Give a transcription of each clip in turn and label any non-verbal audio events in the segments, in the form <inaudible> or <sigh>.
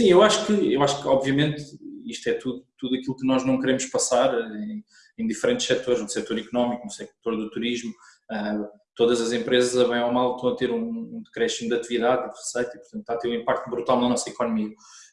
Sim, eu acho que, eu acho que obviamente isto é tudo, tudo aquilo que nós não queremos passar em, em diferentes setores, no setor económico, no setor do turismo, uh, todas as empresas, a bem ou mal, estão a ter um, um decréscimo de atividade, de receita, e portanto está a ter um impacto brutal na nossa economia.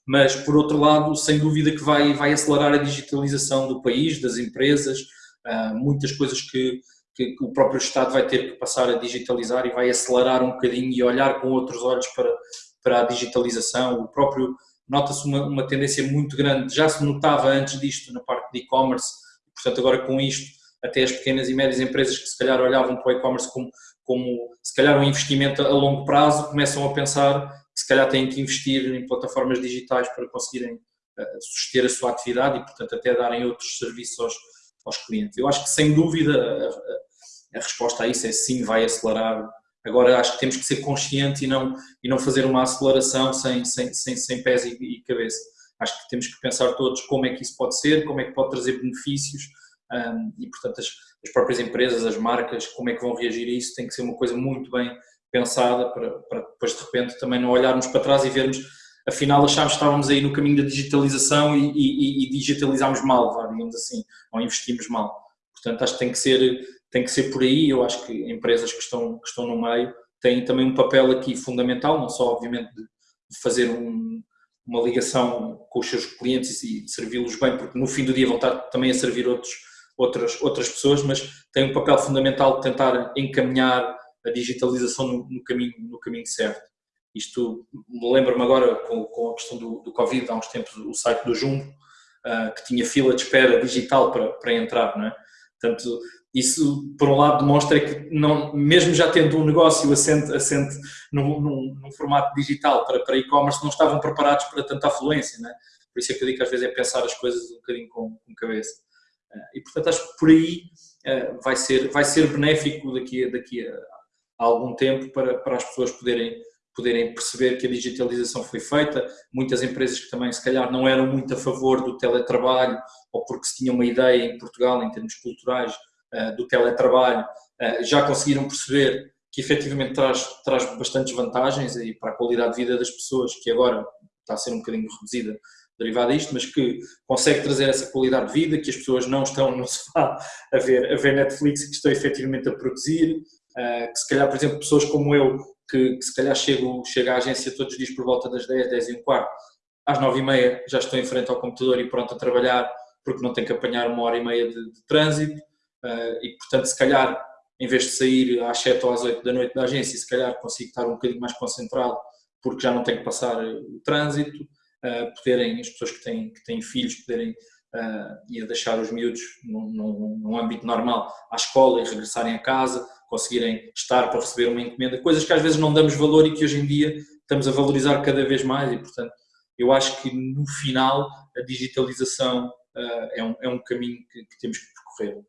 Mas, por outro lado, sem dúvida que vai, vai acelerar a digitalização do país, das empresas, uh, muitas coisas que, que, o próprio Estado vai ter que passar a digitalizar e vai acelerar um bocadinho e olhar com outros olhos para, para a digitalização. O próprio nota-se uma, uma tendência muito grande, já se notava antes disto na parte de e-commerce, portanto agora com isto até as pequenas e médias empresas que se calhar olhavam para o e-commerce como, como se calhar um investimento a longo prazo, começam a pensar que se calhar têm que investir em plataformas digitais para conseguirem uh, suster a sua atividade e portanto até darem outros serviços aos, aos clientes. Eu acho que sem dúvida a, a resposta a isso é sim, vai acelerar Agora acho que temos que ser conscientes e não, e não fazer uma aceleração sem, sem, sem, sem pés e, e, cabeça. Acho que temos que pensar todos como é que isso pode ser, como é que pode trazer benefícios um, e, portanto, as, as, próprias empresas, as marcas, como é que vão reagir a isso, tem que ser uma coisa muito bem pensada para, para depois de repente também não olharmos para trás e vermos afinal achámos que estávamos aí no caminho da digitalização e, e, e digitalizámos mal, digamos assim, ou investimos mal. Portanto, acho que tem que ser tem que ser por aí. Eu acho que empresas que estão, que estão no meio têm também um papel aqui fundamental, não só, obviamente, de fazer um, uma ligação com os seus clientes e servi-los bem, porque no fim do dia vão estar também a servir outros, outras, outras pessoas, mas tem um papel fundamental de tentar encaminhar a digitalização no, no caminho, no caminho certo. Isto lembra-me agora com, com, a questão do, do Covid, há uns tempos, o site do Jumbo, uh, que tinha fila de espera digital para, para entrar, não é? Portanto, isso, por um lado, demonstra que, não, mesmo já tendo um negócio assente, assente num, num, num formato digital para, para e-commerce, não estavam preparados para tanta afluência. Né? Por isso é que eu digo que às vezes é pensar as coisas um bocadinho com, com cabeça. Eh, e, portanto, acho que por aí eh, vai ser, vai ser benéfico daqui, daqui a algum tempo para, para as pessoas poderem, poderem perceber que a digitalização foi feita. Muitas empresas que também, se calhar, não eram muito a favor do teletrabalho ou porque se tinha uma ideia em Portugal, em termos culturais, eh, do teletrabalho, eh, já conseguiram perceber que efetivamente traz, traz bastantes vantagens aí para a qualidade de vida das pessoas, que agora está a ser um bocadinho reduzida derivada disto, mas que consegue trazer essa qualidade de vida, que as pessoas não estão no <laughs> sofá a ver, a ver Netflix, que estão efetivamente a produzir, eh, que se calhar, por exemplo, pessoas como eu, que, que se calhar chego, chego à agência todos os dias por volta das 10, 10 e um quarto, às 9 e meia já estou em frente ao computador e pronto a trabalhar, porque não tenho que apanhar uma hora e meia de, de trânsito, Uh, e, portanto, se calhar, em vez de sair às 7 ou às 8 da noite da agência, se calhar consigo estar um bocadinho mais concentrado, porque já não tenho que passar o trânsito, uh, poderem, as pessoas que têm, que têm filhos, poderem uh, ir deixar os miúdos num, num, num âmbito normal à escola e regressarem a casa, conseguirem estar para receber uma encomenda, coisas que às vezes não damos valor e que hoje em dia estamos a valorizar cada vez mais e, portanto, eu acho que no final a digitalização uh, é, um, é um caminho que, que temos que percorrer.